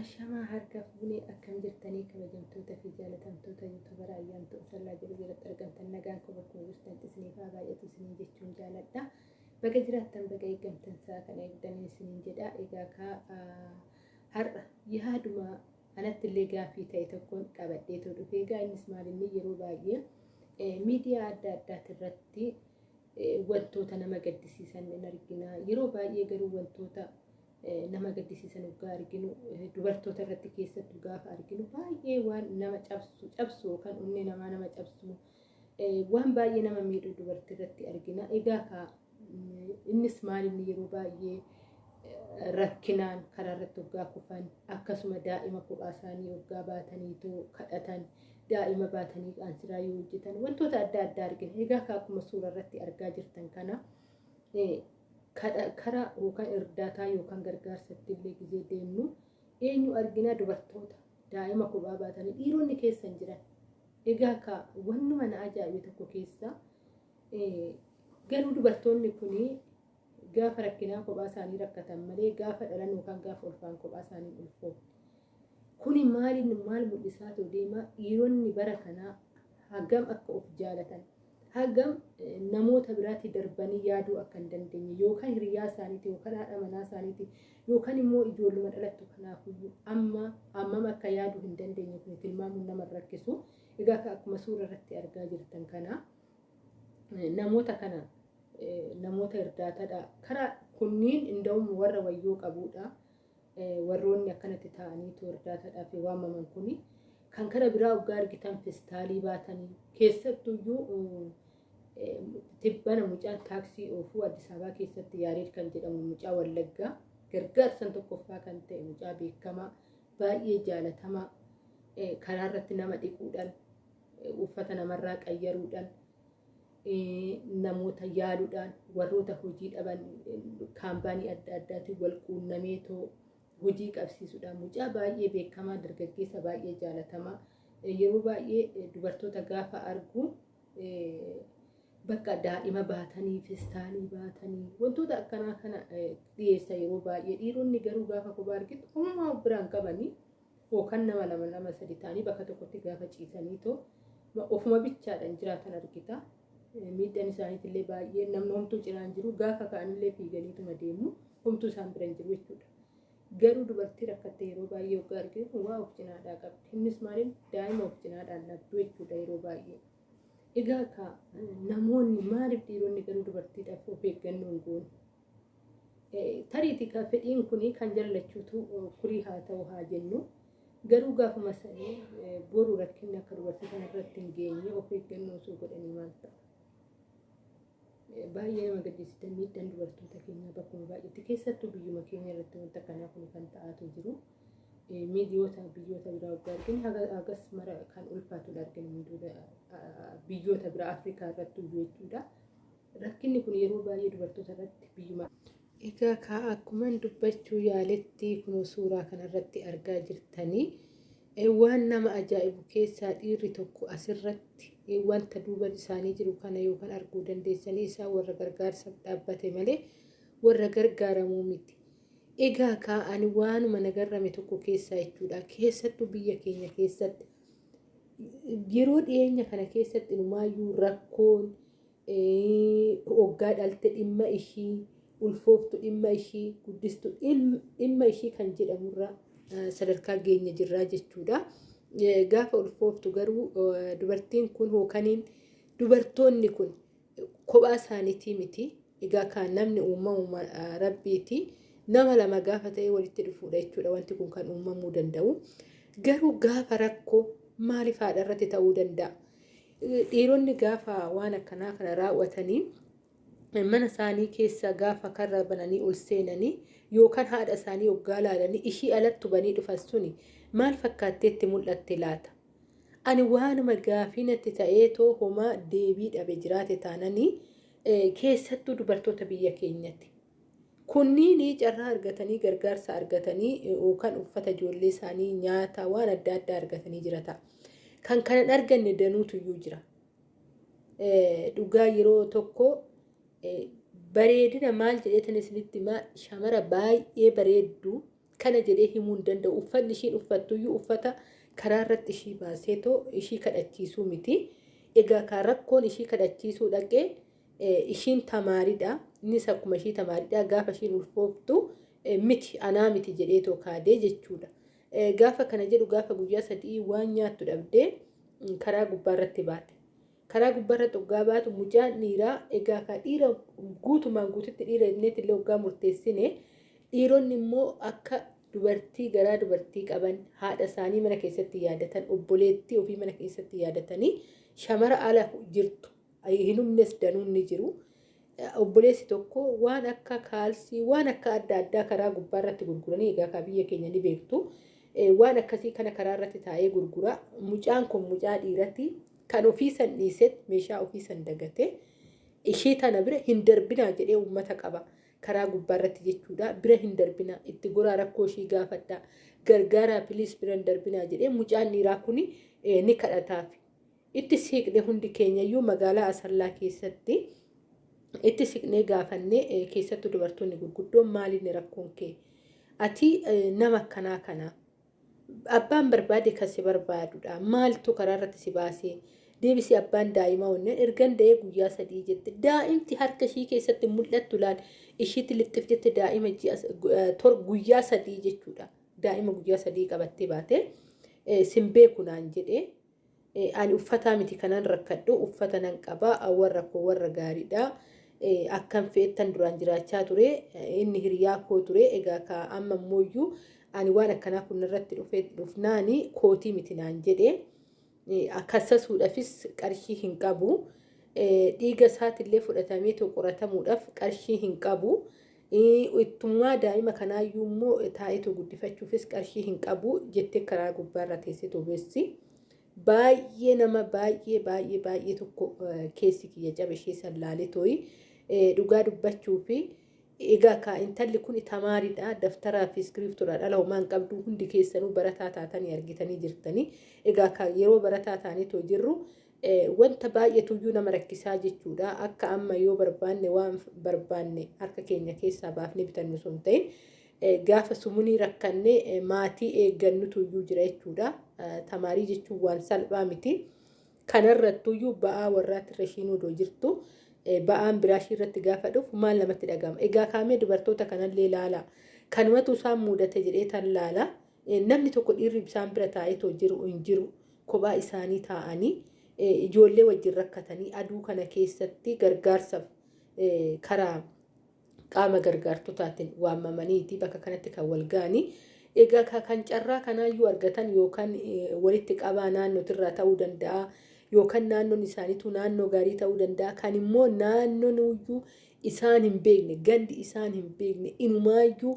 Ashamaa harka fuunee akkam jirtanii kabajamtoota fi jaalatamtoota yuutuubara ayyaantu sallaa jiru jalatti argamtan nagaan kun bakkuma jirtan isiniif haa baay'atu isiniin jechuun jaaladha. Baga jiraattan baga eeggamtan isaa kana eegdanii isiniin jedha. Egaa kaa har'a yaaduma anatti illee gaaffii ta'e tokkoon qabadheetu dhufe. Egaa innis maalinni yeroo baay'ee miidiyaa adda addaati irratti wantoota nama gaddisiisan in argina. Yeroo baay'ee garuu wantoota nama gaddisiisan waggaa arginu dubartoota irratti keessattuu gaafa arginu baay'ee waan nama cabsu cabsu yookaan onnee namaa nama cabsu waan baay'ee nama miidhu dubartii irratti argina. Egaa kaa innis maalinni yeroo baay'ee rakkinaan karaa irratti waggaa kufan akkasuma daa'ima kophaa isaanii waggaa baataniitu kadhatan daa'ima baatanii qaansiraa yoo hojjetan wantoota adda addaa argina. Egaa kaa akkuma suura irratti argaa jirtan kana karaa yookaan irdaataa yookaan gargaarsatti illee gizee deemnu eenyu argina dubartoota daa'ima kophaa baatanii dhiironni keessa hin jiran. Egaa kaa wannuma na ajaa'ibe tokko keessa garuu dubartoonni kunii gaafa rakkinaa kophaa isaanii rakkatan malee gaafa dhalan yookaan gaafa ulfaan kophaa isaanii ulfoo. Kuni maaliin maal mul'isaa ta'u deema dhiironni bara kanaa hagam akka of jaalatan hagam namoota biraatti darbanii yaaduu akka hin dandeenye yookaan hiriyaa isaaniiti yookaan haadha manaa isaaniiti yookaan immoo ijoolluma dhalattu kanaafiyyuu amma ammam akka yaaduu hin dandeenye kun tilmaamuun nama rakkisu. Egaa akkuma suura irratti argaa jirtan kana namoota kana namoota irdaatadha. Karaa kunniin inda'uun warra wayyoo qabudha. Warroonni akkanatti taa'aniitu irdaatadhaaf waamaman kuni kan kana biraa waggaa argitan festaalii baatanii keessattuyyuu tibbana mucaan taaksii oofuu Addis Ababaa keessatti Yaareed kan jedhamu mucaa Wallaggaa gargaarsan tokkoffaa kan ta'e mucaa beekamaa baay'ee jaalatamaa karaa irratti nama dhiquudhaan uffata namarraa qayyaruudhaan namoota yaaluudhaan warroota hojii dhaban kaampaanii adda addaatiin wal quunnameetoo hojii qabsiisuudhaan mucaa baay'ee beekamaa dargaggeessa baay'ee jaalatamaa yeroo baay'ee dubartoota gaafa argu bakka daa'ima baatanii festaalii baatanii wantoota akkanaa kana dhiyeessa yeroo baay'ee dhiironni garuu gaafa kophaa argitu uumamaa biraan qabanii yookaan nama lama lama sadi ta'anii bakka tokkotti gaafa ciisaniitoo ofuma bichaadhaan jiraatan argita. Miidhaan isaaniitillee baay'ee namni homtuu cinaan jiru gaafa ka'anillee fiiganiituma deemu homtuu isaan bira hin jiru jechuudha. Garuu dubartii rakkatte yeroo baay'ee waggaa arginu waa of cinaadhaa qabdi. Innis maaliin daa'ima of cinaadhaan dhabdu jechuudha yeroo baay'ee. Egaa ka namoonni maaliif dhiironni garuu dubartiidhaaf of eeggannoo hin goone? Tariitii ka fedhiin kuni kan jallachuutu kurii haa ta'u haa jennu. Garuu gaafuma sanii boru rakkinni akka dubartii kanarratti hin geenye of eeggannoo osoo godhanii maal ta'a? baay'ee nama gaddisiisa miidhaan dubartoota keenyaa bakkuma baay'eetti keessattuu biyyuma keenya irratti wanta kanaa kun kan ta'aatu jiru. Miidiyoota biyyoota biraa waggaa arginu hagas mara kan ulfaatudha arginu biyyoota biraa Afrikaa irratti jechuudha. Rakkinni kun yeroo baay'ee dubartoota irratti biyyuma. Egaa kaa akkuman dubbachuu yaaletti kun suuraa kanarratti argaa jirtanii waan nama ajaa'ibu keessaa dhiirri tokko asirratti wanta duuba isaanii jiru kana yookaan arguu dandeessanii isaa warra gargaarsaaf dhaabbate malee warra gargaaramuu miti. Egaa kaa'ani waanuma nagarrame tokko keessaa jechuudha. Keessattuu biyya keenya keessatti yeroo dhiyeenya kana keessatti numaayyuu rakkoon hoggaa dhalte dhimma ishii ulfooftu dhimma ishii guddistu dhimma ishii kan jedhamurra sadarkaa geenya jirraa jechuudha. gaafa ulfooftu garuu dubartiin kun hookaniin dubartoonni kun kophaa isaaniitii miti. Egaa kan namni uumama rabbiiti. Nama lama gaafa ta'e walitti dhufuudha jechuudha wanti kun kan uumamuu danda'u. Garuu gaafa rakkoo maaliif haadha irratti ta'uu danda'a? Dhiironni gaafa waan akkanaa kana raawwatanii mana isaanii keessa gaafa karra bananii ol seenanii yookaan haadha isaanii hoggaa laalanii ishii alatti banii dhufan suni maal fakkaatteetti mul'atte laata? Ani waanuma gaafii natti ta'eetoo homaa deebii dhabe jiraate taananii keessattuu dubartoota biyya keenyatti. Kunniin carraa argatanii gargaarsa argatanii yookaan uffata ijoollee isaanii nyaata waan adda addaa argatanii jirata. Kan kanan arganne danuutu iyyuu jira. Dhugaa yeroo tokko bareedina maal jedheetan isinitti himaa shamara baay'ee bareeddu akkana jedhee himuu hin danda'u uffanni ishiin uffattuyyuu uffata karaa irratti ishii baasee too ishii kadhachiisuu miti egaa kan rakkoon ishii kadhachiisuu dhaqee ishiin tamaariidha. Innis akkuma ishii tamaariidha. Gaafa ishiin ulfooftu miti anaa miti jedhee kaadee jechuudha. Gaafa kana jedhu gaafa guyyaa sadii waan nyaattu dhabdee karaa gubbaarratti baate. karaa gubbaarra xoggaa baatu mucaan dhiiraa egaa ka dhiira guutumaan guututti dhiira inneetti illee waggaa murteessine dhiironni immoo akka dubartii garaa dubartii qaban haadha isaanii mana keessatti yaadatan obboleettii ofii mana keessatti yaadatanii shamara ala jirtu hin humnes danuun ni jiru. Obboleessi tokko waan akka kaalsii waan akka adda addaa karaa gubbaarratti gurguranii egaa ka biyya keenya ni beektu. Waan akkasii kana karaa irratti taa'ee gurgura. Mucaan kun mucaa dhiiratti kan ofii san dhiiseet meeshaa ofii san dagate ishee tana bira hin darbinaa jedhee uummata qaba karaa gubbaarratti jechuudha bira hin darbinaa itti goraa rakkoo ishii gaafadha gargaaraa piliis bira hin darbinaa jedhee mucaan dhiiraa kun ni kadhataaf itti siiqne hundi keenyayyuu magaalaa asallaa keessatti itti siiqnee gaafannee keessattuu dubartoonni gurguddoon maaliin rakkoon kee? Ati nama akkanaa kanaa abbaan barbaade kan si barbaadudha maaltu karaa irratti si baasee? Deebisee abbaan daa'imaa onneen ergan da'ee guyyaa sadii jette. Daa'imti harka ishii keessatti mul'attu laal? Ishiitti lixxif jette daa'ima guyyaa sadii jechuudha. Daa'ima guyyaa sadii qabattee baate simbee kunaan jedhee ani uffataa miti kanan rakkadhu uffata nan qabaa warra koo warra gaariidha. Akkan fe'ettan duraan jiraachaa ture inni hiriyaa koo ture egaa ka amma immoo ani waan akkanaa kun irratti dhufnaani kootii miti naan jedhee akkasasuudhaafis qarshii hin qabu. Dhiiga isaatillee fudhatamee qoratamuudhaaf qarshii hin qabu. Ittummaa daa'ima kanaayyuu immoo taa'eetu guddifachuufis qarshii hin qabu jettee karaa gubbaarra teessee tobeessi. Baay'ee nama baay'ee baay'ee baay'ee tokko keessi kiyya cabe ishee sallaalee tooyi dhugaa dubbachuu fi egaa ka intalli kun tamaariidha daftaraa fi iskiriptoodha dhala homaan qabdu hundi keessanuu barataa taatanii argitanii jirtanii. Egaa ka yeroo barataa taanii too jirru wanta baay'eetuyyuu nama rakkisaa jechuudha. Akka amma yoo barbaanne waan barbaanne harka keenya keessaa baafnee bitannu sun ta'in gaafa sumunii rakkannee maatii eeggannutuyyuu jira jechuudha tamaarii jechuun waan salphaa miti kanarrattuyyuu ba'aa warraatti ishiin odoo jirtu. ba'aan biraashii irratti gaafa dhufu maal namatti dhagama. Egaa kaamee dubartoota kanallee ilaala. Kanumatu isaan mudate jedhee tan laala. Namni tokko dhiirri isaan bira taa'eetoo jiru hin jiru. Kophaa isaanii taa'anii ijoollee wajjin rakkatanii aduu kana keessatti gargaarsaaf karaa qaama gargaartotaatiin waamamaniiti bakka kanatti kan wal ga'anii. Egaa kan carraa kanaayyuu argatan yookaan walitti qabaa naannootirraa ta'uu danda'a. yookaan naannoon isaaniitu naannoo gaarii ta'uu danda'a. Kan immoo naannoon iyyuu isaan hin beekne gandi isaan hin beekne inumaayyuu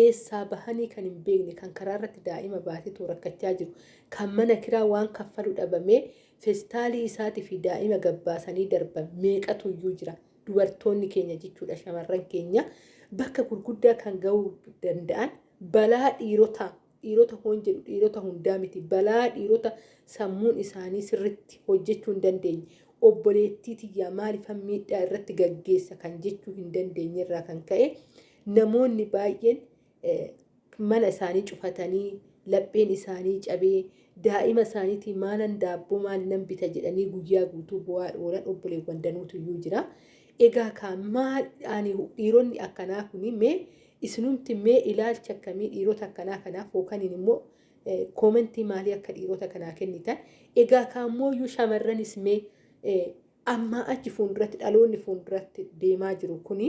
eessaa bahanii kan hin beekne kan karaa irratti daa'ima baateetu rakkachaa jiru. Kan mana kiraa waan kaffalu dhabamee feestaalii isaatii fi daa'ima gabbaasanii darban meeqatu iyyuu jira. Dubartoonni keenya jechuudha shamarran keenya. Bakka gurguddaa kan gahuu danda'an balaa dhiirotaa dhiirota hoon jedhu dhiirota hundaa miti. Balaa dhiirota sammuun isaanii sirriitti hojjechuu hin dandeenye. Obboleettii tiyyaa maaliifan miidhaa irratti gaggeessa kan jechuu hin dandeenye irraa kan ka'e namoonni baay'een mana isaanii cufatanii lapheen isaanii cabee daa'ima isaaniitiin maalan daabboo maalinan bita jedhanii guyyaa guutuu bu'aa oolan obboleewwan danuutu iyyuu jira. Egaa kan maal dhiironni akkanaa kuni mee isinumti mee ilaalcha akkamii dhiirota akkanaa kanaaf yookaan immoo koomentii maalii akka dhiirota kanaa kennitan. Egaa kaammoo shamarranis mee ammaa achi fuulduratti dhaloonni fuulduratti deemaa jiru kuni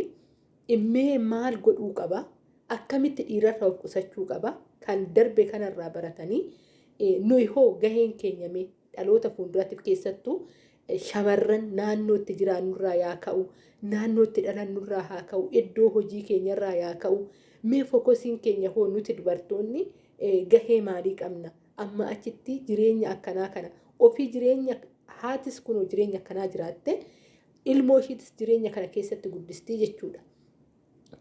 mee maal godhuu qaba? Akkamitti dhiirarra of qusachuu qaba? Kan darbe kanarraa baratanii nuyi hoo gaheen keenya mee dhaloota fuuldurattiif keessattuu shamarran naannootti jiraannurraa yaa ka'u naannootti dhalannurraa haa ka'u iddoo hojii keenyarraa yaa ka'u mee fokosiin keenya hoo nuti dubartoonni gahee maalii qabna amma achitti jireenya akkanaa kana ofii jireenya haatis kunoo jireenya akkanaa jiraatte ilmoo ishiitis jireenya kana keessatti guddistii jechuudha.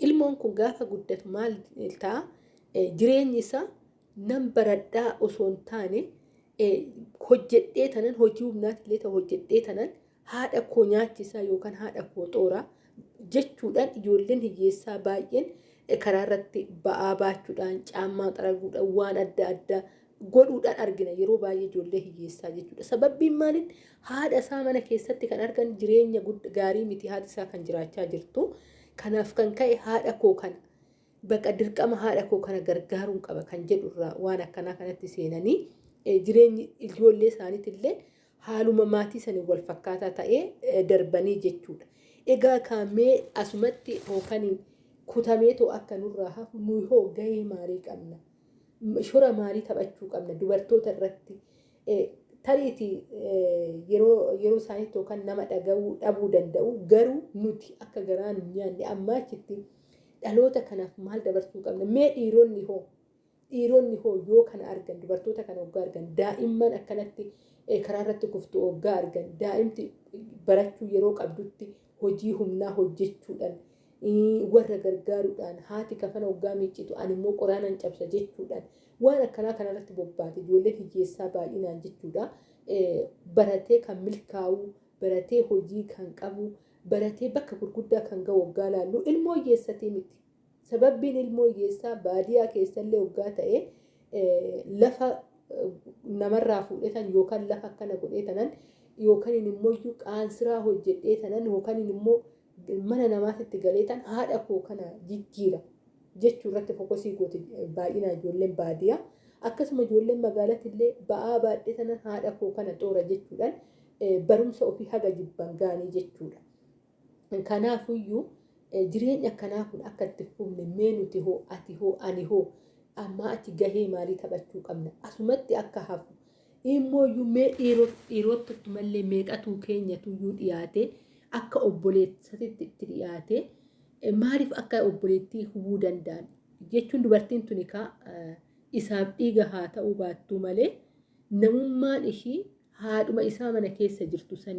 Ilmoon kun gaafa guddatu maal ta'a jireenyi isaa nan baradhaa osoo hin taane hojjedhee tanan hojii humnaatiillee ta'u hojjedhee tanan haadha koo nyaachisaa yookaan haadha koo xooraa jechuudhaan ijoolleen hiyyeessaa baay'een karaa irratti ba'aa baachuudhaan caammaa xaraguudhaan waan adda addaa godhuudhaan argina yeroo baay'ee ijoollee hiyyeessaa jechuudha. Sababbiin maaliin haadha isaa mana keessatti kan argan jireenya gaarii miti haati isaa kan jiraachaa jirtu. Kanaaf kan ka'e haadha koo kana baqa dirqama haadha koo kana gargaaruun qaba kan jedhurraa waan akkanaa kanatti seenanii jireenyi ijoollee isaaniitillee haaluma maatii sanii wal fakkaataa ta'ee darbanii jechuudha. Egaa kaamee asumatti hookaniin kutameetoo akka nurraa hafu nuyi hoo gahee maalii qabna? Shora maalii taphachuu qabna dubartoota irratti? Tariitii yeroo yeroo isaaniitti yookaan nama dhaga'uu dhabuu danda'u garuu nuti akka garaa nu nyaanne ammaa achitti dhaloota kanaaf maal dabarsuu qabna? Mee dhiironni hoo? Dhiironni hoo kana argan dubartoota kana hoggaa argan daa'imman akkanatti karaa irratti kuftu hoggaa argan daa'imti barachuu yeroo qabdutti hojii humnaa hojjechuudhaan warra gargaaruudhaan haati kafana hoggaa miiccitu ani immoo qoraanan cabsa jechuudhaan waan akkanaa kanarratti bobbaate ijoollee hiyyeessaa baay'inaan jechuudha. Baratee kan milkaa'u baratee hojii kan qabu baratee bakka gurguddaa kan ga'u hoggaa laallu ilmoo hiyyeessatii miti. Sababbiin ilmoo hiyyeessaa baadiyyaa keessallee hoggaa ta'e lafa namarraa fuudhetan yookaan lafa akkana godheetanan yookaan immoo qaansiraa hojjedhee tanan yookaan immoo mana namaatitti galeetan haadha koo kana jijjiira jechuu irratti fokosii gooti baay'inaan ijoolleen baadiyyaa. Akkasuma ijoolleen magaalatti illee ba'aa baadhee tanan haadha koo kana xoora jechuudhaan barumsa ofii haga jibban gaanii jechuudha. Kanaafuyyuu jireenya akkanaa kun akka itti fufne mee nuti hoo ati hoo ani hoo ammaa achi gahee maalii taphachuu qabna? Asumatti akka hafu. Immooyyuu mee dhiirotatti mallee meeqatuu keenyatuyyuu dhiyaate akka obboleessatitti itti dhiyaate maaliif akka obboleettii hubuu danda'an? Jechuun dubartiin tuni kaa isaaf dhiiga haa ta'uu baattuu malee namummaan ishii haadhuma isaa mana keessa jirtu sani.